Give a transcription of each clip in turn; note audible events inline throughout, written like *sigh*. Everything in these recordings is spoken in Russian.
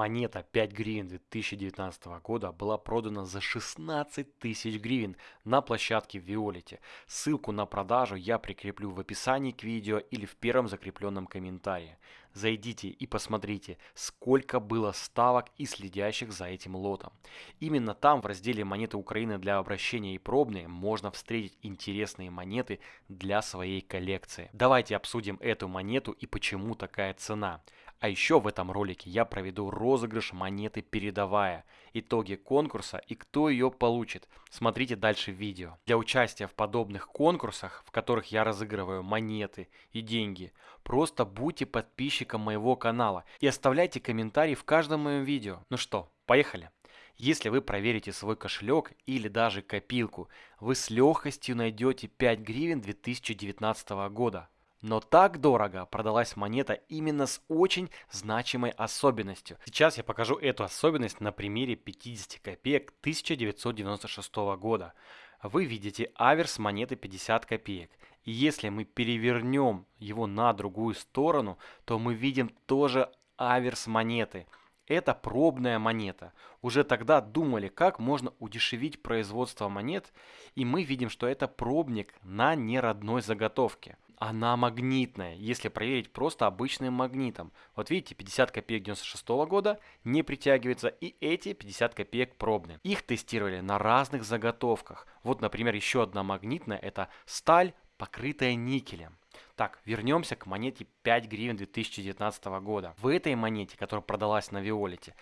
Монета 5 гривен 2019 года была продана за 16 тысяч гривен на площадке Виолите. Ссылку на продажу я прикреплю в описании к видео или в первом закрепленном комментарии. Зайдите и посмотрите, сколько было ставок и следящих за этим лотом. Именно там в разделе «Монеты Украины для обращения и пробные» можно встретить интересные монеты для своей коллекции. Давайте обсудим эту монету и почему такая цена. А еще в этом ролике я проведу розыгрыш монеты передовая, итоги конкурса и кто ее получит. Смотрите дальше видео. Для участия в подобных конкурсах, в которых я разыгрываю монеты и деньги, просто будьте подписчиком моего канала и оставляйте комментарии в каждом моем видео. Ну что, поехали! Если вы проверите свой кошелек или даже копилку, вы с легкостью найдете 5 гривен 2019 года. Но так дорого продалась монета именно с очень значимой особенностью. Сейчас я покажу эту особенность на примере 50 копеек 1996 года. Вы видите аверс монеты 50 копеек. И если мы перевернем его на другую сторону, то мы видим тоже аверс монеты. Это пробная монета. Уже тогда думали, как можно удешевить производство монет, и мы видим, что это пробник на неродной заготовке она магнитная, если проверить просто обычным магнитом. Вот видите, 50 копеек 96 года не притягивается, и эти 50 копеек пробные. Их тестировали на разных заготовках. Вот, например, еще одна магнитная, это сталь, покрытая никелем. Так, вернемся к монете 5 гривен 2019 года. В этой монете, которая продалась на Виолете,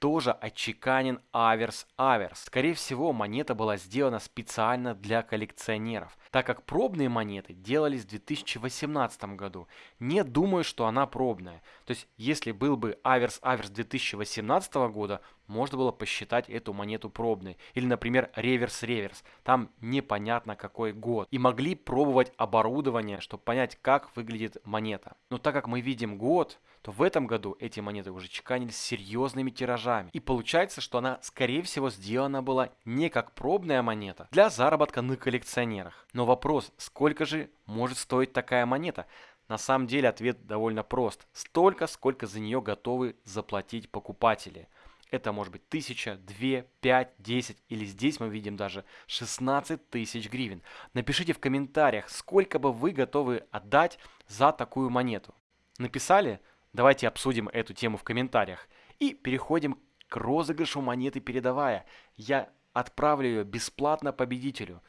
тоже отчеканен аверс-аверс. Скорее всего, монета была сделана специально для коллекционеров, так как пробные монеты делались в 2018 году. Не думаю, что она пробная. То есть, если был бы аверс-аверс 2018 года, можно было посчитать эту монету пробной. Или, например, реверс-реверс. Там непонятно какой год. И могли пробовать оборудование, чтобы понять, как выглядит монета. Но так как мы видим год, то в этом году эти монеты уже чеканились серьезными тиражами. И получается, что она, скорее всего, сделана была не как пробная монета для заработка на коллекционерах. Но вопрос, сколько же может стоить такая монета? На самом деле ответ довольно прост. Столько, сколько за нее готовы заплатить покупатели. Это может быть 1000, 2, 5, 10 или здесь мы видим даже 16 тысяч гривен. Напишите в комментариях, сколько бы вы готовы отдать за такую монету. Написали? Давайте обсудим эту тему в комментариях. И переходим к розыгрышу монеты передовая. Я отправлю ее бесплатно победителю.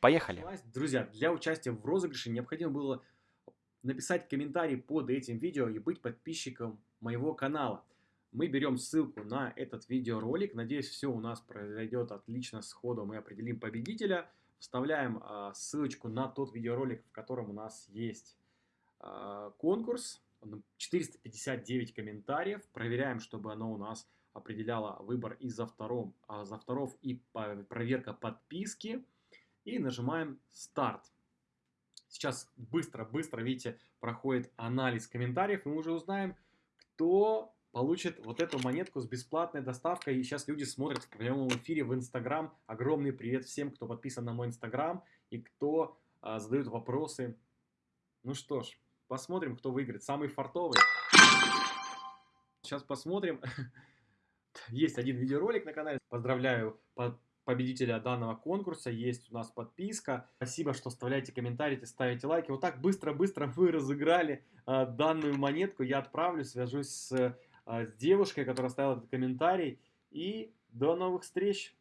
Поехали. Друзья, для участия в розыгрыше необходимо было написать комментарий под этим видео и быть подписчиком моего канала мы берем ссылку на этот видеоролик. Надеюсь, все у нас произойдет отлично сходу. Мы определим победителя. Вставляем э, ссылочку на тот видеоролик, в котором у нас есть э, конкурс. 459 комментариев. Проверяем, чтобы оно у нас определяло выбор из авторов, из авторов и проверка подписки. И нажимаем старт. Сейчас быстро-быстро, видите, проходит анализ комментариев. И мы уже узнаем, кто получит вот эту монетку с бесплатной доставкой. И сейчас люди смотрят в прямом эфире в Инстаграм. Огромный привет всем, кто подписан на мой Инстаграм и кто а, задает вопросы. Ну что ж, посмотрим, кто выиграет. Самый фартовый. Сейчас посмотрим. *laughs* Есть один видеоролик на канале. Поздравляю победителя данного конкурса. Есть у нас подписка. Спасибо, что оставляете комментарии, ставите лайки. Вот так быстро-быстро *laughs* вы разыграли э, данную монетку. Я отправлю, свяжусь с с девушкой, которая оставила этот комментарий. И до новых встреч!